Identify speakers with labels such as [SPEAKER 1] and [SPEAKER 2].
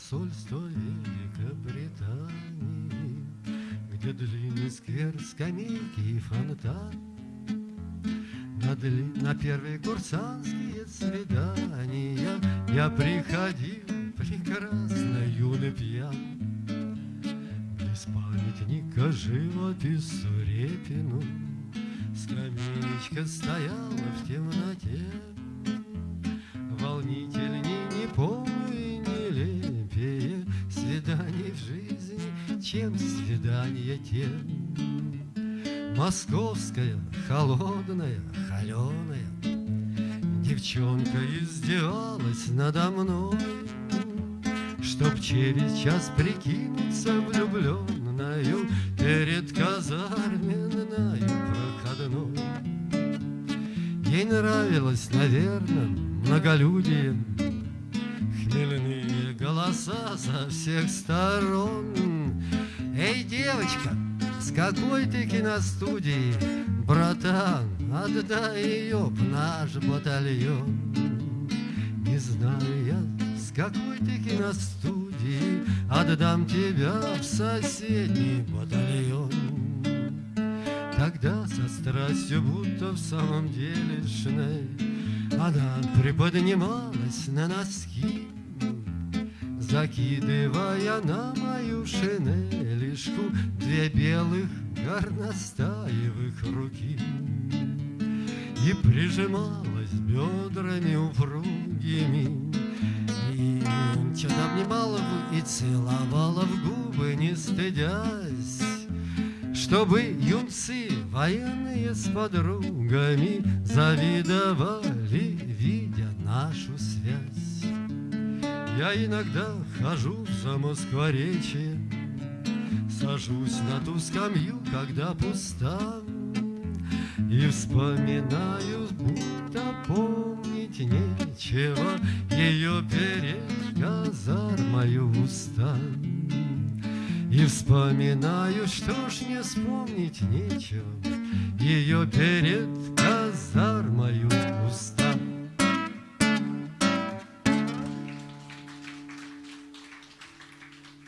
[SPEAKER 1] посольство Великобритании, Где длинный сквер, скамейки и фонтан. На, дли... на первые курсантские свидания Я приходил прекрасно юный пьян. Близ памятника живопису Репину Скамеечка стояла в темноте, в жизни, чем свидание те. Московская, холодная, холеная Девчонка издевалась надо мной Чтоб через час прикинуться влюбленною Перед казарменною проходной Ей нравилось, наверное, многолюдие Хмельные голоса со всех сторон. Эй, девочка, с какой ты киностудии, братан, Отдай ее в наш батальон. Не знаю я, с какой ты киностудии Отдам тебя в соседний батальон. Тогда со страстью, будто в самом деле шней Она приподнималась на носки Закидывая на мою шинелишку Две белых горностаевых руки И прижималась бедрами упругими И что-то обнимала и целовала в губы, не стыдясь чтобы юнцы военные с подругами Завидовали, видя нашу связь. Я иногда хожу в Замоскворечье, Сажусь на ту скамью, когда пуста, И вспоминаю, будто помнить нечего Ее перед казармою уста. И вспоминаю, что ж не вспомнить нечего Ее перед казармою